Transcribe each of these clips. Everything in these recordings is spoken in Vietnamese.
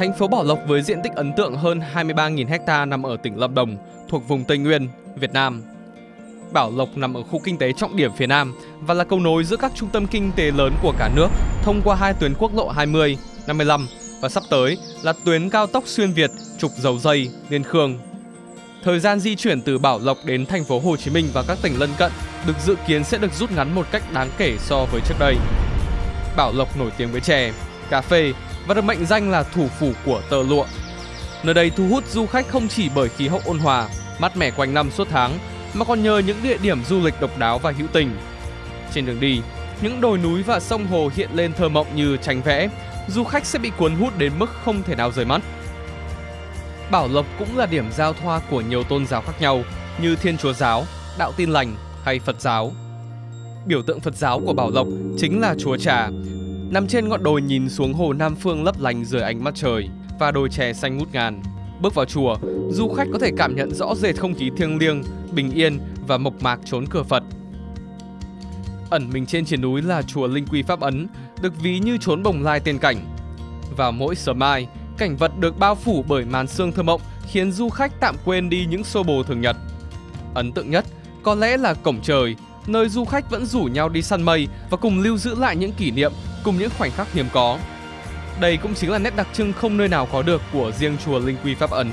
Thành phố Bảo Lộc với diện tích ấn tượng hơn 23.000 ha nằm ở tỉnh Lâm Đồng, thuộc vùng Tây Nguyên, Việt Nam. Bảo Lộc nằm ở khu kinh tế trọng điểm phía Nam và là cầu nối giữa các trung tâm kinh tế lớn của cả nước thông qua hai tuyến quốc lộ 20, 55 và sắp tới là tuyến cao tốc xuyên Việt trục dầu dây Liên Khương. Thời gian di chuyển từ Bảo Lộc đến thành phố Hồ Chí Minh và các tỉnh lân cận được dự kiến sẽ được rút ngắn một cách đáng kể so với trước đây. Bảo Lộc nổi tiếng với chè, cà phê và được mệnh danh là thủ phủ của tơ lụa. Nơi đây thu hút du khách không chỉ bởi khí hậu ôn hòa, mát mẻ quanh năm suốt tháng, mà còn nhờ những địa điểm du lịch độc đáo và hữu tình. Trên đường đi, những đồi núi và sông hồ hiện lên thơ mộng như tranh vẽ, du khách sẽ bị cuốn hút đến mức không thể nào rời mắt. Bảo Lộc cũng là điểm giao thoa của nhiều tôn giáo khác nhau như Thiên Chúa giáo, Đạo Tin lành hay Phật giáo. Biểu tượng Phật giáo của Bảo Lộc chính là Chúa Trà, nằm trên ngọn đồi nhìn xuống hồ Nam Phương lấp lánh dưới ánh mặt trời và đồi chè xanh ngút ngàn. Bước vào chùa, du khách có thể cảm nhận rõ rệt không khí thiêng liêng, bình yên và mộc mạc trốn cửa Phật. Ẩn mình trên triển núi là chùa Linh Quy Pháp Ấn, được ví như trốn bồng lai tiên cảnh. Vào mỗi sớm mai, cảnh vật được bao phủ bởi màn sương thơ mộng khiến du khách tạm quên đi những xô bồ thường nhật. Ấn tượng nhất có lẽ là cổng trời, nơi du khách vẫn rủ nhau đi săn mây và cùng lưu giữ lại những kỷ niệm cùng những khoảnh khắc hiếm có. Đây cũng chính là nét đặc trưng không nơi nào có được của riêng chùa Linh Quy Pháp Ấn.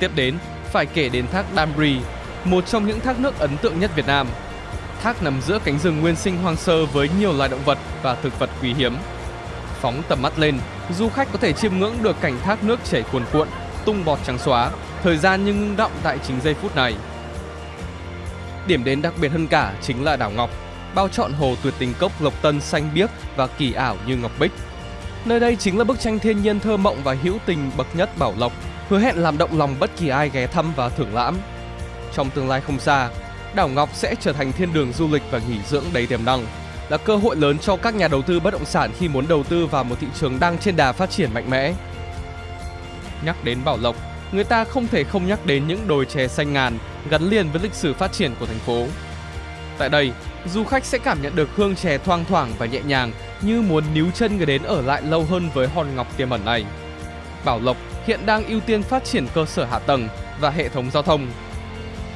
Tiếp đến, phải kể đến thác Damri, một trong những thác nước ấn tượng nhất Việt Nam. Thác nằm giữa cánh rừng nguyên sinh hoang sơ với nhiều loài động vật và thực vật quý hiếm. Phóng tầm mắt lên, du khách có thể chiêm ngưỡng được cảnh thác nước chảy cuồn cuộn, tung bọt trắng xóa, thời gian như ngưng động tại chính giây phút này. Điểm đến đặc biệt hơn cả chính là đảo Ngọc, bao trọn hồ tuyệt tình cốc Lộc Tân xanh biếc và kỳ ảo như ngọc bích. Nơi đây chính là bức tranh thiên nhiên thơ mộng và hữu tình bậc nhất Bảo Lộc, hứa hẹn làm động lòng bất kỳ ai ghé thăm và thưởng lãm. Trong tương lai không xa, đảo Ngọc sẽ trở thành thiên đường du lịch và nghỉ dưỡng đầy tiềm năng, là cơ hội lớn cho các nhà đầu tư bất động sản khi muốn đầu tư vào một thị trường đang trên đà phát triển mạnh mẽ. Nhắc đến Bảo Lộc, người ta không thể không nhắc đến những đồi chè xanh ngàn gắn liền với lịch sử phát triển của thành phố. Tại đây, du khách sẽ cảm nhận được hương chè thoang thoảng và nhẹ nhàng như muốn níu chân người đến ở lại lâu hơn với hòn ngọc tiềm ẩn này. Bảo Lộc hiện đang ưu tiên phát triển cơ sở hạ tầng và hệ thống giao thông.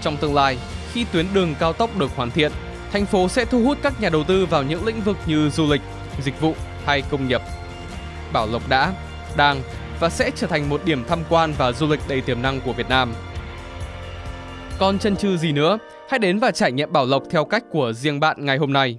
Trong tương lai, khi tuyến đường cao tốc được hoàn thiện, thành phố sẽ thu hút các nhà đầu tư vào những lĩnh vực như du lịch, dịch vụ hay công nghiệp. Bảo Lộc đã, đang và sẽ trở thành một điểm tham quan và du lịch đầy tiềm năng của Việt Nam. Còn chân chừ gì nữa, hãy đến và trải nghiệm Bảo Lộc theo cách của riêng bạn ngày hôm nay.